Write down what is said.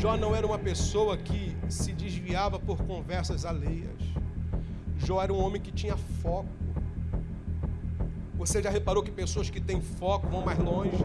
Jó não era uma pessoa que se desviava por conversas alheias. Jó era um homem que tinha foco. Você já reparou que pessoas que têm foco vão mais longe?